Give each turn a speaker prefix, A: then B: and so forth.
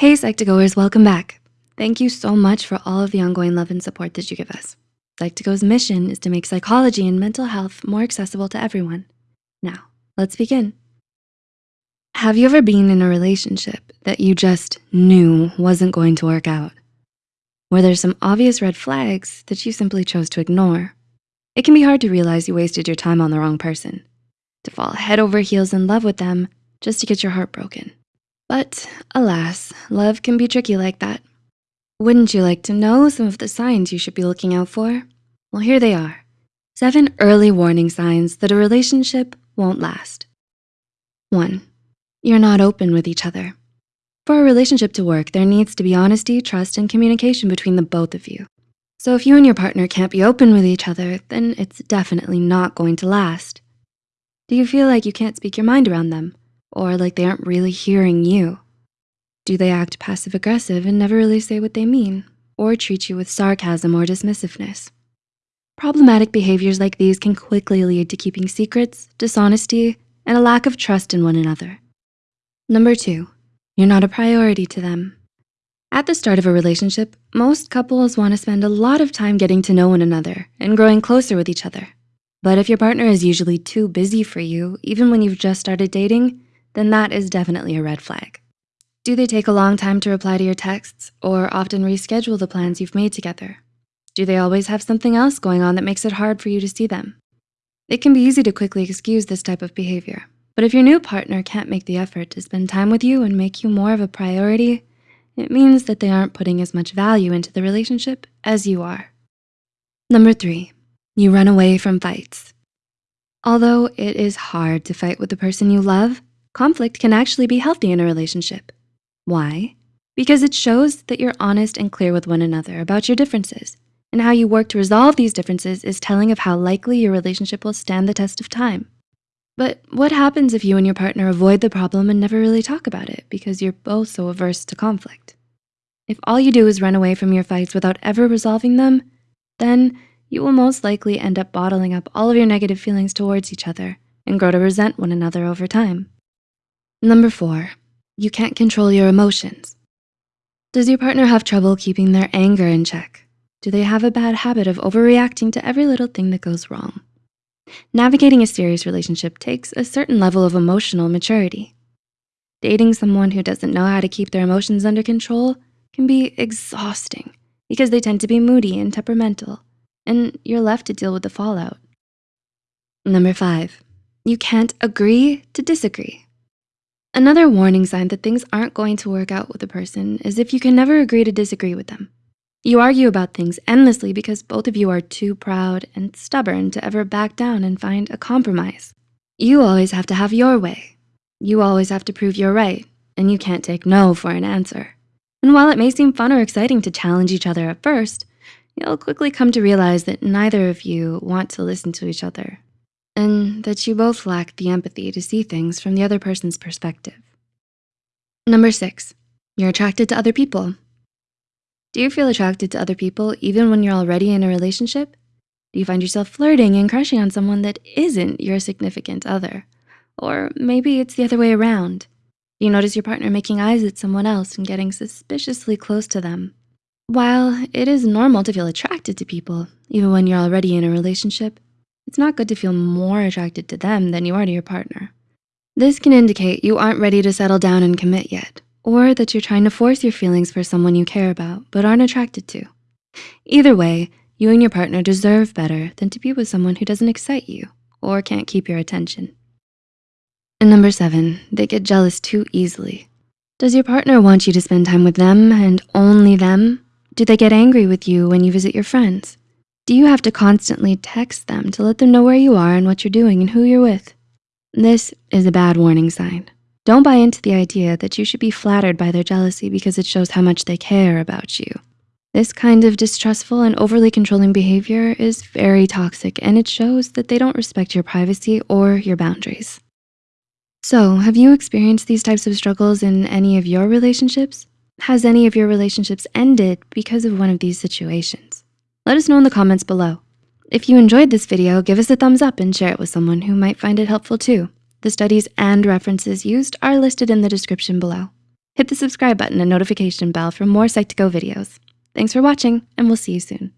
A: Hey Psych2Goers, welcome back. Thank you so much for all of the ongoing love and support that you give us. Psych2Go's mission is to make psychology and mental health more accessible to everyone. Now, let's begin. Have you ever been in a relationship that you just knew wasn't going to work out? Where there's some obvious red flags that you simply chose to ignore. It can be hard to realize you wasted your time on the wrong person, to fall head over heels in love with them just to get your heart broken. But alas, love can be tricky like that. Wouldn't you like to know some of the signs you should be looking out for? Well, here they are. Seven early warning signs that a relationship won't last. One, you're not open with each other. For a relationship to work, there needs to be honesty, trust, and communication between the both of you. So if you and your partner can't be open with each other, then it's definitely not going to last. Do you feel like you can't speak your mind around them? Or like they aren't really hearing you? Do they act passive aggressive and never really say what they mean or treat you with sarcasm or dismissiveness? Problematic behaviors like these can quickly lead to keeping secrets, dishonesty, and a lack of trust in one another. Number two, you're not a priority to them. At the start of a relationship, most couples wanna spend a lot of time getting to know one another and growing closer with each other. But if your partner is usually too busy for you, even when you've just started dating, then that is definitely a red flag. Do they take a long time to reply to your texts or often reschedule the plans you've made together? Do they always have something else going on that makes it hard for you to see them? It can be easy to quickly excuse this type of behavior, but if your new partner can't make the effort to spend time with you and make you more of a priority, it means that they aren't putting as much value into the relationship as you are. Number three, you run away from fights. Although it is hard to fight with the person you love, conflict can actually be healthy in a relationship. Why? Because it shows that you're honest and clear with one another about your differences and how you work to resolve these differences is telling of how likely your relationship will stand the test of time. But what happens if you and your partner avoid the problem and never really talk about it because you're both so averse to conflict? If all you do is run away from your fights without ever resolving them, then you will most likely end up bottling up all of your negative feelings towards each other and grow to resent one another over time. Number four, you can't control your emotions. Does your partner have trouble keeping their anger in check? Do they have a bad habit of overreacting to every little thing that goes wrong? Navigating a serious relationship takes a certain level of emotional maturity. Dating someone who doesn't know how to keep their emotions under control can be exhausting because they tend to be moody and temperamental, and you're left to deal with the fallout. Number five, you can't agree to disagree. Another warning sign that things aren't going to work out with a person is if you can never agree to disagree with them. You argue about things endlessly because both of you are too proud and stubborn to ever back down and find a compromise. You always have to have your way. You always have to prove you're right, and you can't take no for an answer. And while it may seem fun or exciting to challenge each other at first, you'll quickly come to realize that neither of you want to listen to each other and that you both lack the empathy to see things from the other person's perspective. Number six, you're attracted to other people. Do you feel attracted to other people even when you're already in a relationship? Do you find yourself flirting and crushing on someone that isn't your significant other? Or maybe it's the other way around. Do you notice your partner making eyes at someone else and getting suspiciously close to them? While it is normal to feel attracted to people, even when you're already in a relationship, it's not good to feel more attracted to them than you are to your partner. This can indicate you aren't ready to settle down and commit yet, or that you're trying to force your feelings for someone you care about but aren't attracted to. Either way, you and your partner deserve better than to be with someone who doesn't excite you or can't keep your attention. And number seven, they get jealous too easily. Does your partner want you to spend time with them and only them? Do they get angry with you when you visit your friends? Do you have to constantly text them to let them know where you are and what you're doing and who you're with? This is a bad warning sign. Don't buy into the idea that you should be flattered by their jealousy because it shows how much they care about you. This kind of distrustful and overly controlling behavior is very toxic and it shows that they don't respect your privacy or your boundaries. So have you experienced these types of struggles in any of your relationships? Has any of your relationships ended because of one of these situations? Let us know in the comments below. If you enjoyed this video, give us a thumbs up and share it with someone who might find it helpful too. The studies and references used are listed in the description below. Hit the subscribe button and notification bell for more Psych2Go videos. Thanks for watching, and we'll see you soon.